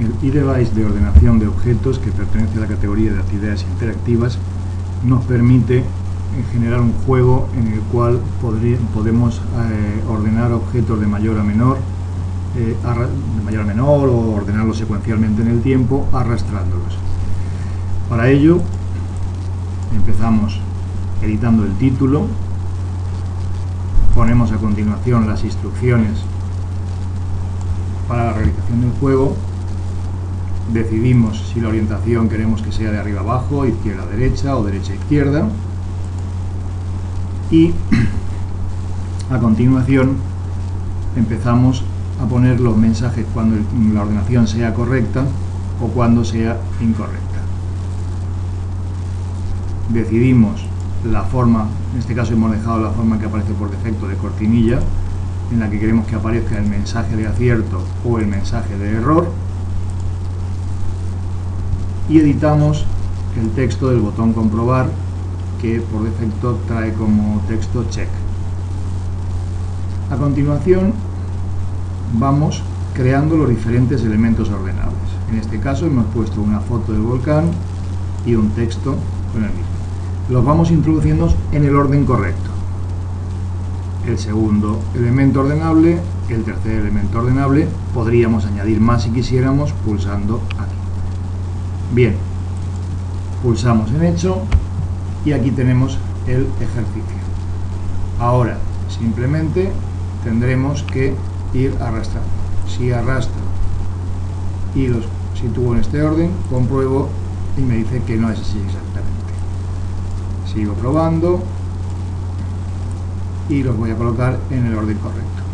El e-device de ordenación de objetos que pertenece a la categoría de actividades interactivas nos permite generar un juego en el cual podemos eh, ordenar objetos de mayor a menor eh, de mayor a menor o ordenarlos secuencialmente en el tiempo arrastrándolos. Para ello empezamos editando el título. Ponemos a continuación las instrucciones para la realización del juego decidimos si la orientación queremos que sea de arriba abajo, izquierda derecha o derecha izquierda y a continuación empezamos a poner los mensajes cuando la ordenación sea correcta o cuando sea incorrecta. Decidimos la forma, en este caso hemos dejado la forma que aparece por defecto de cortinilla, en la que queremos que aparezca el mensaje de acierto o el mensaje de error y editamos el texto del botón comprobar que por defecto trae como texto check. A continuación vamos creando los diferentes elementos ordenables. En este caso hemos puesto una foto del volcán y un texto con el mismo. Los vamos introduciendo en el orden correcto. El segundo elemento ordenable, el tercer elemento ordenable, podríamos añadir más si quisiéramos pulsando aquí. Bien, pulsamos en hecho y aquí tenemos el ejercicio. Ahora, simplemente tendremos que ir arrastrando. Si arrastro y los sitúo en este orden, compruebo y me dice que no es así exactamente. Sigo probando y los voy a colocar en el orden correcto.